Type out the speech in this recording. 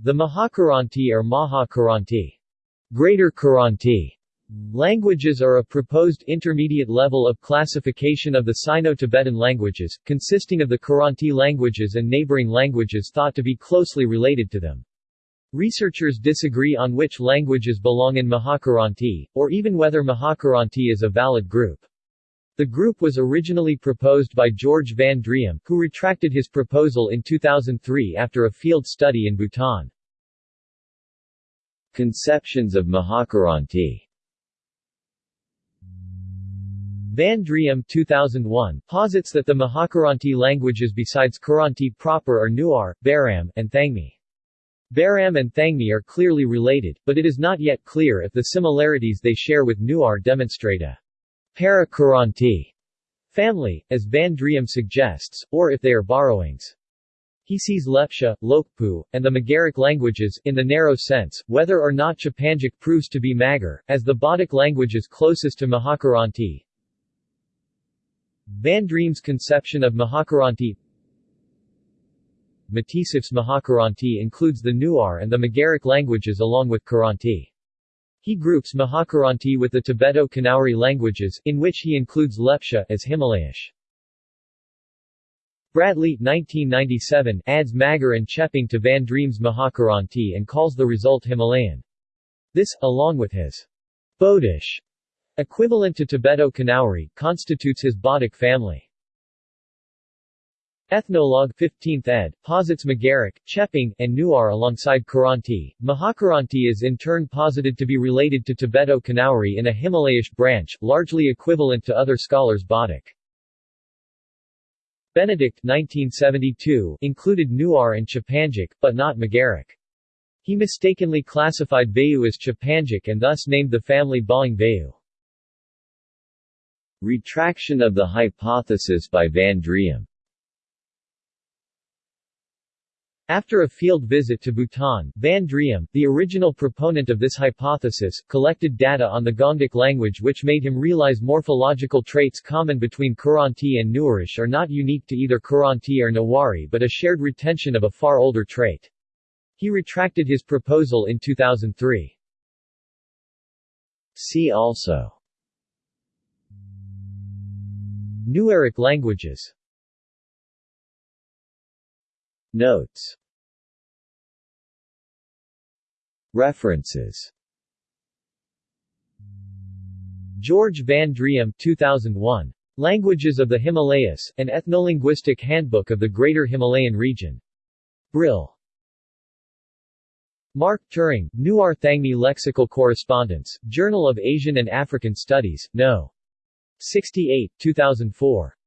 The Mahakiranti or Mahakaranti Greater Kiranti Languages are a proposed intermediate level of classification of the Sino-Tibetan languages, consisting of the Kiranti languages and neighboring languages thought to be closely related to them. Researchers disagree on which languages belong in Mahakiranti, or even whether Mahakiranti is a valid group. The group was originally proposed by George van Driem, who retracted his proposal in 2003 after a field study in Bhutan. Conceptions of Mahakiranti Van Driem 2001 posits that the Mahakiranti languages besides Kiranti proper are Newar, Baram, and Thangmi. Baram and Thangmi are clearly related, but it is not yet clear if the similarities they share with Newar demonstrate a para-Kiranti family, as Van Driem suggests, or if they are borrowings. He sees Lepcha, Lokpu, and the Magaric languages, in the narrow sense, whether or not Chepangic proves to be Magar, as the Bodic languages closest to Mahakiranti, Van Driem's conception of Mahakiranti Matisoff's Mahakiranti includes the Newar and the Magaric languages along with Kiranti. He groups Mahakiranti with the Tibeto-Kanauri languages, in which he includes Lepcha as Himalayish. Bradley 1997 adds Magar and Chepang to Van Driem's Mahakiranti and calls the result Himalayan. This, along with his Bodish Equivalent to Tibeto-Kanauri, constitutes his Bodic family. Ethnologue 15th ed. posits Magaric, Chepang, and Newar alongside Kiranti. Mahakiranti is in turn posited to be related to Tibeto-Kanauri in a Himalayish branch, largely equivalent to other scholars' Bodic. Benedict 1972 included Newar and Chepangic, but not Magaric. He mistakenly classified Vayu as Chepangic and thus named the family Bahing Vayu. Retraction of the hypothesis by Van Driem After a field visit to Bhutan, Van Driem, the original proponent of this hypothesis, collected data on the Gongic language which made him realize morphological traits common between Kiranti and Newarish are not unique to either Kiranti or Newari but a shared retention of a far older trait. He retracted his proposal in 2003. See also Newaric languages Notes References George Van Driem 2001. Languages of the Himalayas, an ethnolinguistic handbook of the Greater Himalayan region. Brill. Mark Turin, Newar Thangmi Lexical Correspondence, Journal of Asian and African Studies, No. 68, 2004.